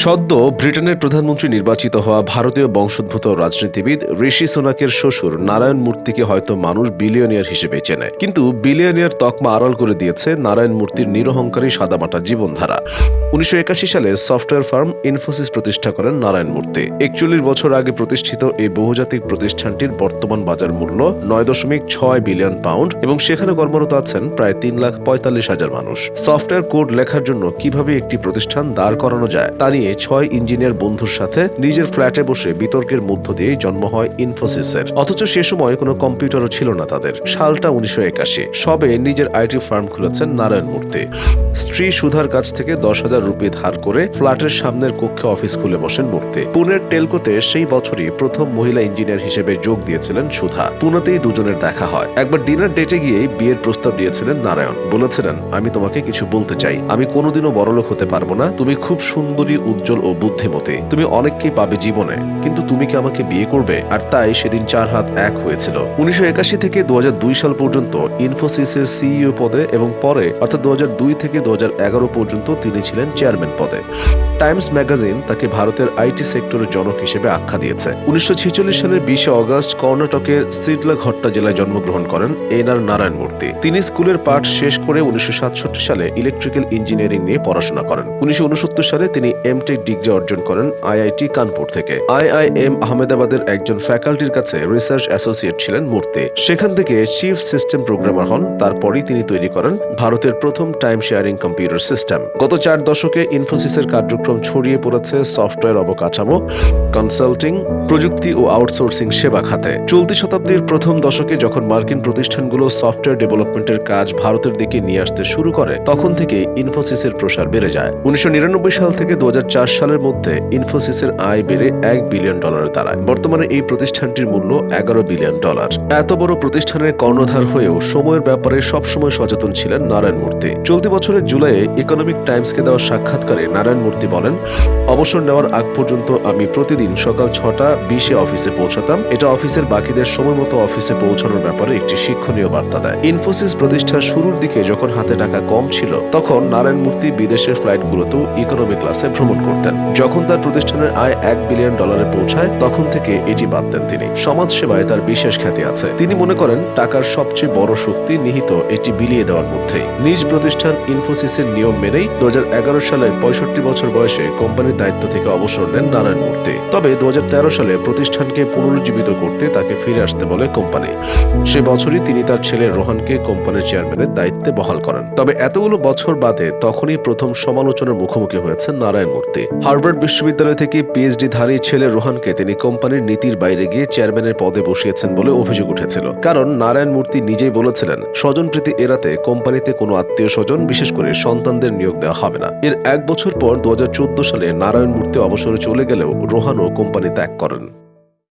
সদ্য ব্রিটেনের প্রধানমন্ত্রী নির্বাচিত হওয়া ভারতীয় বংশোদ্ভূত রাজনীতিবিদ ঋষি সোনাকের শ্বশুর নারায়ণ মূর্তিকে হয়তো মানুষ বিলিয়নিয়ার হিসেবে চেনে। কিন্তু বিলিয়নিয়ার তকমা আড়াল করে দিয়েছে নারায়ণ মূর্তির নিরহংকারী সাদামাটা জীবনধারা। উনিশশো একাশি সালে সফটওয়্যার ফার্ম ইনফোসিস প্রতিষ্ঠা করেন নারায়ণ মূর্তি। একচল্লিশ বছর আগে প্রতিষ্ঠিত এই বহুজাতিক প্রতিষ্ঠানটির বর্তমান বাজার মূল্য নয় দশমিক ছয় বিলিয়ন পাউন্ড এবং সেখানে কর্মরত আছেন প্রায় তিন লাখ পঁয়তাল্লিশ হাজার মানুষ। সফটওয়্যার কোড লেখার জন্য কীভাবে একটি প্রতিষ্ঠান দাঁড় করানো যায় তা নিয়ে ছয় ইঞ্জিনিয়ার বন্ধুর সাথে নিজের ফ্ল্যাটে বসে বিতর্কের মধ্য দিয়েই জন্ম হয় ইনফোসিসের অথচ সে সময় কোনো কম্পিউটারও ছিল না তাদের। সালটা উনিশশো একাশি। সবে নিজের আইটি ফার্ম খুলেছেন নারায়ণ মূর্তি। স্ত্রী সুধার কাছ থেকে দশ হাজার রুপি ধার করে ফ্ল্যাটের সামনের কক্ষে অফিস খুলে বসেন মূর্তি। পুনের টেলকোতে সেই বছরই প্রথম মহিলা ইঞ্জিনিয়ার হিসেবে যোগ দিয়েছিলেন সুধা। পুনেতেই দুজনের দেখা হয়। একবার ডিনার ডেটে গিয়েই বিয়ের প্রস্তাব দিয়েছিলেন নারায়ণ। বলেছিলেন, আমি তোমাকে কিছু বলতে চাই। আমি কোনোদিনও বড়লোক হতে পারব না। তুমি খুব সুন্দরী উজ্জ্বল ও বুদ্ধিমতী। তুমি অনেককেই পাবে জীবনে, কিন্তু তুমি কি আমাকে বিয়ে করবে? আর তাই সেদিন চার হাত এক হয়েছিল। উনিশশো একাশি থেকে দু সাল পর্যন্ত ইনফোসিসের সিইও পদে এবং পরে, অর্থাৎ দু থেকে দু পর্যন্ত তিনি ছিলেন চেয়ারম্যান পদে। টাইমস ম্যাগাজিন তাকে ভারতের আইটি সেক্টরের জনক হিসেবে আখ্যা দিয়েছে। উনিশশো সালের বিশে অগস্ট কর্ণাটকের সিডলাঘট্টা জেলায় জন্মগ্রহণ করেন এন আর নারায়ণ মূর্তি তিনি স্কুলের পাঠ শেষ করে উনিশশো সাতষট্টি সালে ইলেকট্রিক্যাল ইঞ্জিনিয়ারিং নিয়ে পড়াশোনা করেন। উনিশশো উনসত্তর সালে তিনি এমটেক ডিগ্রি অর্জন করেন আইআইটি কানপুর থেকে। আইআইএম আহমেদাবাদের একজন ফ্যাকাল্টির কাছে রিসার্চ অ্যাসোসিয়েট ছিলেন মূর্তি। সেখান থেকে চিফ সিস্টেম প্রোগ্রামার হন, তারপরই তিনি তৈরি করেন ভারতের প্রথম টাইম শেয়ারিং কম্পিউটার সিস্টেম। গত চার দশকে ইনফোসিসের কার্যক্রম ছড়িয়ে পড়েছে সফটওয়্যার অবকাঠামো, কনসাল্টিং, প্রযুক্তি ও আউটসোর্সিং সেবা খাতে। চলতি শতাব্দীর প্রথম দশকে যখন মার্কিন প্রতিষ্ঠানগুলো সফটওয়্যার ডেভেলপমেন্টের কাজ ভারতের দিকে নিয়ে আসতে শুরু করে, তখন থেকে ইনফোসিসের প্রসার বেড়ে যায়। উনিশশো নিরানব্বই সাল থেকে দু সালের মধ্যে ইনফোসিসের আয় বেড়ে এক বিলিয়ন ডলারে দাঁড়ায় বর্তমানে এই প্রতিষ্ঠানটির মূল্য এগারো বিলিয়ন ডলার। এত বড় প্রতিষ্ঠানের কর্ণধার হয়েও সময়ের ব্যাপারে সবসময় সচেতন ছিলেন নারায়ণ মূর্তি। চলতি বছরের জুলাইয়ে ইকোনমিক টাইমসকে দেওয়া সাক্ষাৎকারে নারায়ণ মূর্তি বলেন, অবসর নেওয়ার আগ পর্যন্ত আমি প্রতিদিন সকাল ছটা বিশে অফিসে পৌঁছাতাম। এটা অফিসের বাকিদের সময় মতো অফিসে পৌঁছানোর ব্যাপারে একটি শিক্ষণীয় বার্তা দেয়। ইনফোসিস প্রতিষ্ঠার শুরুর দিকে যখন হাতে টাকা কম ছিল, তখন নারায়ণ মূর্তি বিদেশের ফ্লাইটগুলোতেও ইকোনমি ক্লাসে ভ্রমণ করতেন। যখন তার প্রতিষ্ঠানের আয় এক বিলিয়ন ডলারে পৌঁছায়, তখন থেকে এটি বাদ দেন তিনি। সমাজ সেবায় তার বিশেষ খ্যাতি আছে। তিনি মনে করেন, টাকার সবচেয়ে বড় শক্তি নিহিত এটি বিলিয়ে দেওয়ার মধ্যেই। নিজ প্রতিষ্ঠান ইনফোসিসের নিয়ম মেনেই দু সালের পঁয়ষট্টি বছর বয়সে কোম্পানির দায়িত্ব থেকে অবসর নেন নারায়ণ মূর্তি। তবে দু হাজার তেরো সালে প্রতিষ্ঠানকে পুনরুজ্জীবিত করতে তাকে ফিরে আসতে বলে কোম্পানি। সে বছরই তিনি তার ছেলে রোহানকে কোম্পানির চেয়ারম্যানের দায়িত্বে বহাল করেন। তবে এতগুলো বছর বাদে তখনই প্রথম সমালোচনার মুখোমুখি হয়েছেন নারায়ণ মূর্তি। হার্ভার্ড বিশ্ববিদ্যালয় থেকে পিএইচডি ধারী ছেলে রোহানকে তিনি কোম্পানির নীতির বাইরে গিয়ে চেয়ারম্যানের পদে বসিয়েছেন বলে অভিযোগ উঠেছিল। কারণ নারায়ণ মূর্তি নিজেই বলেছিলেন স্বজনপ্রীতি এড়াতে কোম্পানিতে কোনো আত্মীয় স্বজন, বিশেষ করে সন্তানদের নিয়োগ দেওয়া হবে না। এর এক বছর পর দুহাজার চোদ্দ সালে নারায়ণ মূর্তি অবসরে চলে গেলেও রোহানও কোম্পানি ত্যাগ করেন।